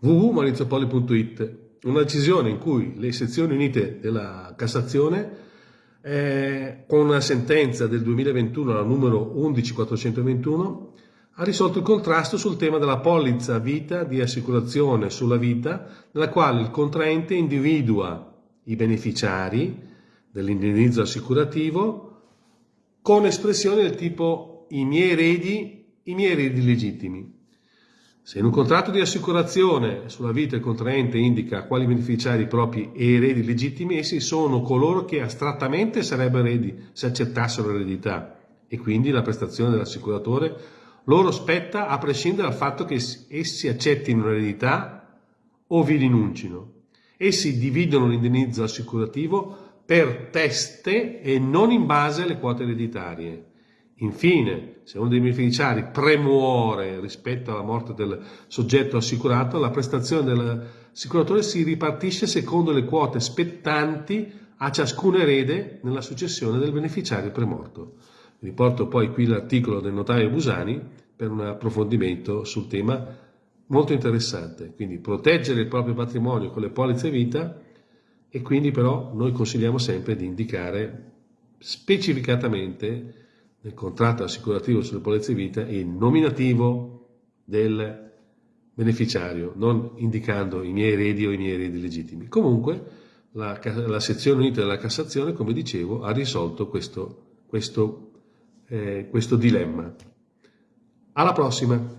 www.maurizopoli.it una decisione in cui le sezioni unite della Cassazione eh, con una sentenza del 2021, la numero 11421, ha risolto il contrasto sul tema della polizza vita di assicurazione sulla vita, nella quale il contraente individua i beneficiari dell'indennizzo assicurativo con espressioni del tipo i miei eredi, i miei eredi legittimi. Se in un contratto di assicurazione sulla vita il contraente indica quali beneficiari propri e eredi legittimi, essi sono coloro che astrattamente sarebbero eredi se accettassero l'eredità e quindi la prestazione dell'assicuratore loro spetta a prescindere dal fatto che essi accettino l'eredità o vi rinuncino. Essi dividono l'indennizzo assicurativo per teste e non in base alle quote ereditarie. Infine, se uno dei beneficiari premuore rispetto alla morte del soggetto assicurato, la prestazione dell'assicuratore si ripartisce secondo le quote spettanti a ciascun erede nella successione del beneficiario premorto. Riporto poi qui l'articolo del notaio Busani per un approfondimento sul tema molto interessante. Quindi proteggere il proprio patrimonio con le polizze vita e quindi però noi consigliamo sempre di indicare specificatamente nel contratto assicurativo sulle polizze vita il nominativo del beneficiario, non indicando i miei eredi o i miei eredi legittimi. Comunque la, la sezione unita della Cassazione, come dicevo, ha risolto questo, questo, eh, questo dilemma. Alla prossima!